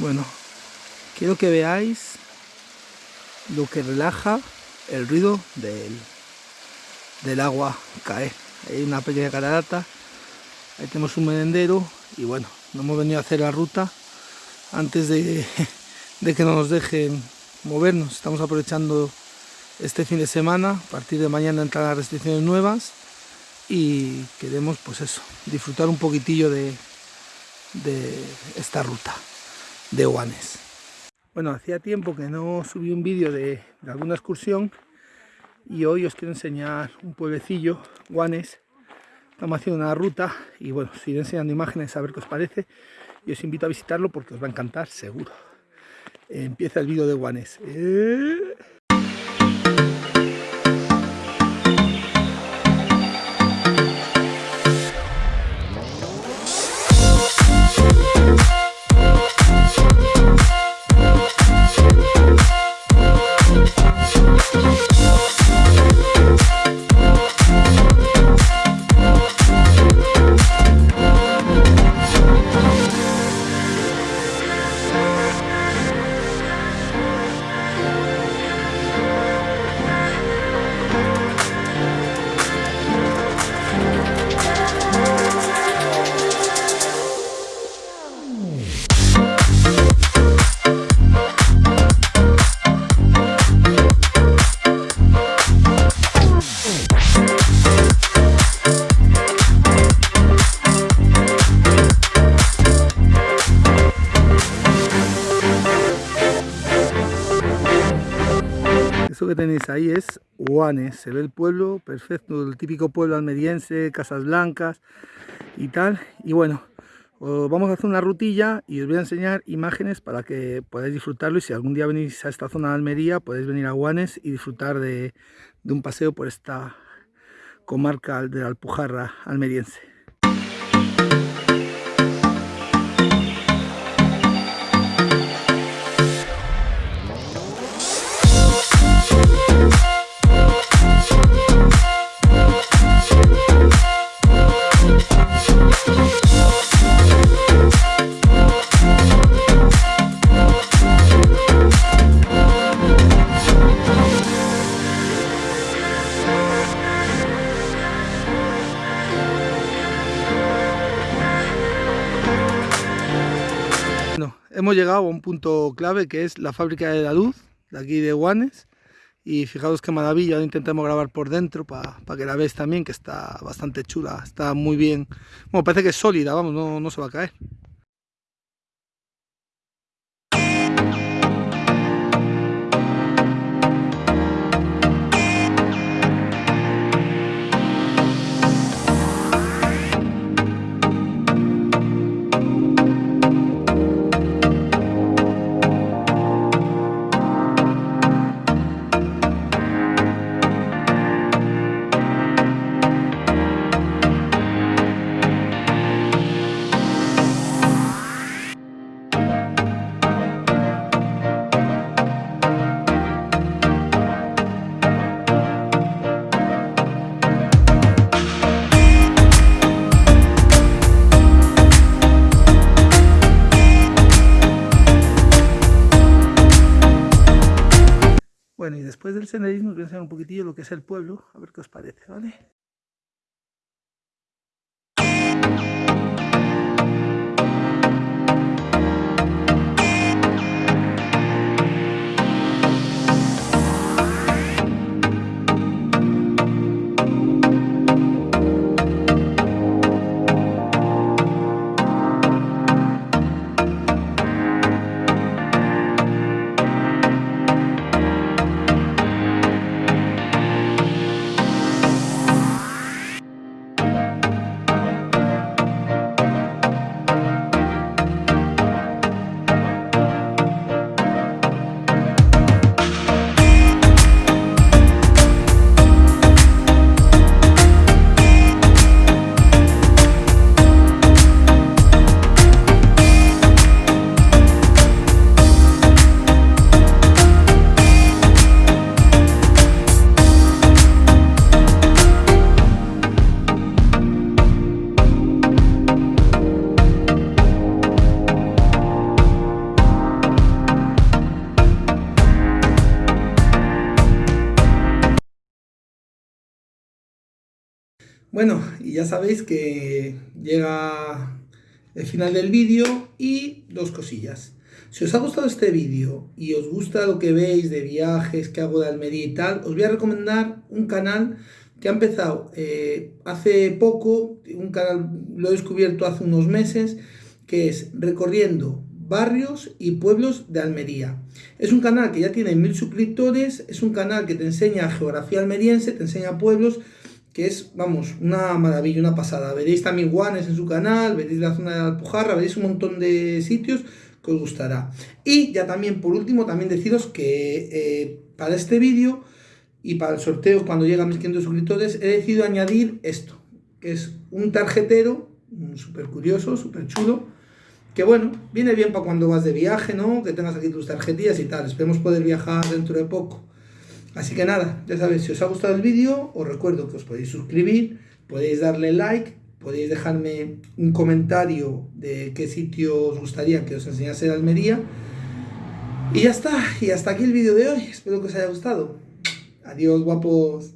Bueno, quiero que veáis lo que relaja el ruido del, del agua caer. Hay una pequeña catarata, ahí tenemos un merendero y bueno, no hemos venido a hacer la ruta antes de, de que no nos dejen movernos. Estamos aprovechando este fin de semana, a partir de mañana entran las restricciones nuevas y queremos pues eso, disfrutar un poquitillo de, de esta ruta de Guanes. Bueno, hacía tiempo que no subí un vídeo de, alguna excursión y hoy os quiero enseñar un pueblecillo, Guanes. Estamos haciendo una ruta y bueno, os enseñando imágenes a ver qué os parece y os invito a visitarlo porque os va a encantar seguro. empieza el vídeo de Guanes. Eh. Que tenéis ahí es Huanes, se ve el pueblo perfecto, el típico pueblo almeriense, casas blancas y tal. Y bueno, vamos a hacer una rutilla y os voy a enseñar imágenes para que podáis disfrutarlo y si algún día venís a esta zona de Almería podéis venir a Guanes y disfrutar de, de un paseo por esta comarca de la Alpujarra almeriense. Hemos llegado a un punto clave que es la fábrica de la luz de aquí de Guanes y fijaos qué maravilla, intentamos grabar por dentro para que la veáis también que está bastante chula, está muy bien, bueno parece que es sólida, vamos, no, no se va a caer. Bueno, y después del senderismo voy un poquitillo lo que es el pueblo, a ver qué os parece, ¿vale? Bueno, y ya sabéis que llega el final del vídeo y dos cosillas. Si os ha gustado este vídeo y os gusta lo que veis de viajes que hago de Almería y tal, os voy a recomendar un canal que ha empezado eh, hace poco, un canal lo he descubierto hace unos meses, que es Recorriendo barrios y pueblos de Almería. Es un canal que ya tiene mil suscriptores, es un canal que te enseña geografía almeriense, te enseña pueblos, que es, vamos, una maravilla, una pasada. Veréis también guanes en su canal, veréis la zona de Alpujarra, veréis un montón de sitios que os gustará. Y ya también, por último, también deciros que eh, para este vídeo y para el sorteo cuando llega a mis 500 suscriptores he decidido añadir esto, que es un tarjetero súper curioso, súper chulo, que bueno, viene bien para cuando vas de viaje, ¿no? Que tengas aquí tus tarjetillas y tal. Esperemos poder viajar dentro de poco. Así que nada, ya sabéis, si os ha gustado el vídeo, os recuerdo que os podéis suscribir, podéis darle like, podéis dejarme un comentario de qué sitio os gustaría que os enseñase de Almería. Y ya está, y hasta aquí el vídeo de hoy. Espero que os haya gustado. Adiós, guapos.